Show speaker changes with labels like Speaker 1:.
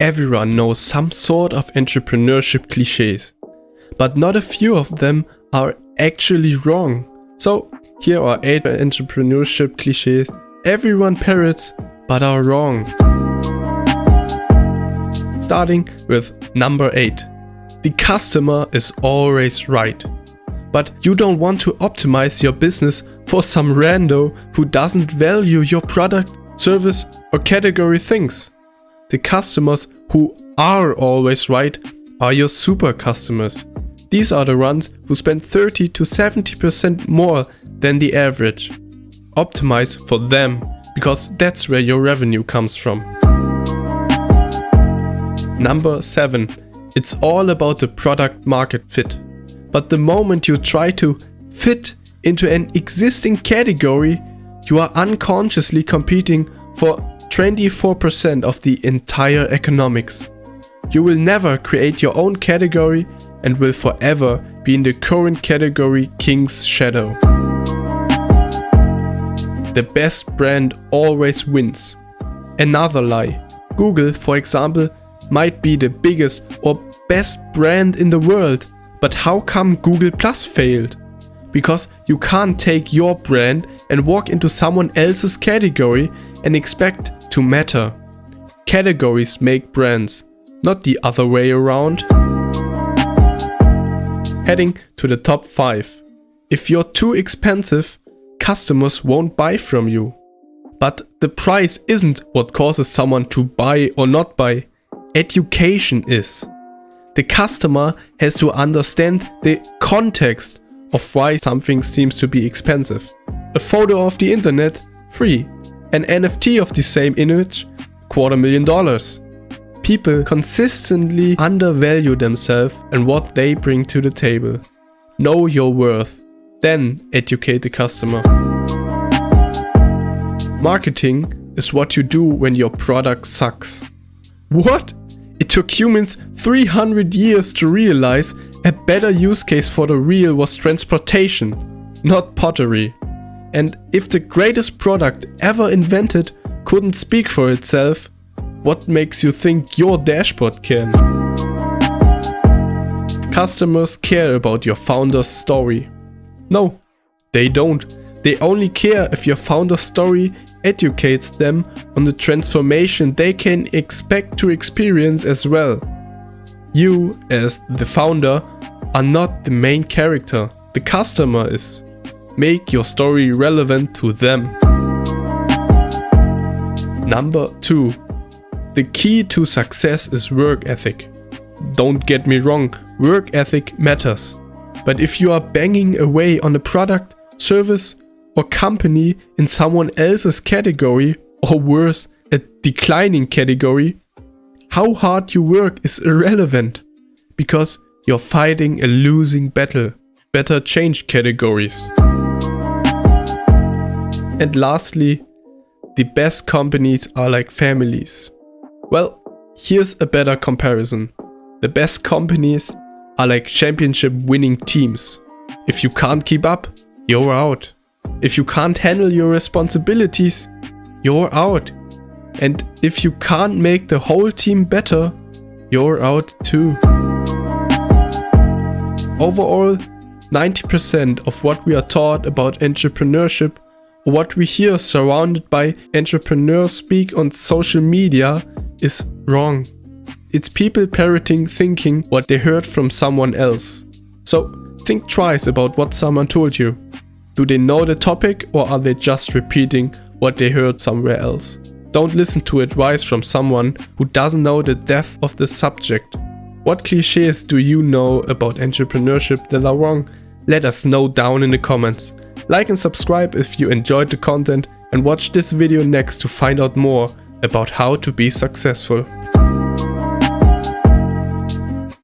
Speaker 1: everyone knows some sort of entrepreneurship cliches, but not a few of them are actually wrong. So here are 8 entrepreneurship cliches everyone parrots but are wrong. Starting with number 8. The customer is always right. But you don't want to optimize your business for some rando who doesn't value your product, service or category things. The customers who are always right are your super customers. These are the ones who spend 30 to 70% more than the average. Optimize for them, because that's where your revenue comes from. Number 7. It's all about the product market fit. But the moment you try to fit into an existing category, you are unconsciously competing for 24% of the entire economics. You will never create your own category and will forever be in the current category King's Shadow. The best brand always wins. Another lie. Google, for example, might be the biggest or best brand in the world, but how come Google Plus failed? Because you can't take your brand and walk into someone else's category and expect to matter. Categories make brands, not the other way around heading to the top 5. If you're too expensive, customers won't buy from you. But the price isn't what causes someone to buy or not buy. Education is. The customer has to understand the context of why something seems to be expensive. A photo of the internet, free. An NFT of the same image, quarter million dollars people consistently undervalue themselves and what they bring to the table. Know your worth, then educate the customer. Marketing is what you do when your product sucks. What? It took humans 300 years to realize a better use case for the real was transportation, not pottery. And if the greatest product ever invented couldn't speak for itself, what makes you think your dashboard can? Customers care about your founder's story. No, they don't. They only care if your founder's story educates them on the transformation they can expect to experience as well. You, as the founder, are not the main character. The customer is. Make your story relevant to them. Number 2. The key to success is work ethic. Don't get me wrong, work ethic matters. But if you are banging away on a product, service or company in someone else's category, or worse, a declining category, how hard you work is irrelevant because you're fighting a losing battle. Better change categories. And lastly, the best companies are like families. Well, here's a better comparison. The best companies are like championship winning teams. If you can't keep up, you're out. If you can't handle your responsibilities, you're out. And if you can't make the whole team better, you're out too. Overall, 90% of what we are taught about entrepreneurship or what we hear surrounded by entrepreneurs speak on social media is wrong. It's people parroting thinking what they heard from someone else. So think twice about what someone told you. Do they know the topic or are they just repeating what they heard somewhere else? Don't listen to advice from someone who doesn't know the depth of the subject. What cliches do you know about entrepreneurship that are wrong? Let us know down in the comments. Like and subscribe if you enjoyed the content and watch this video next to find out more about how to be successful.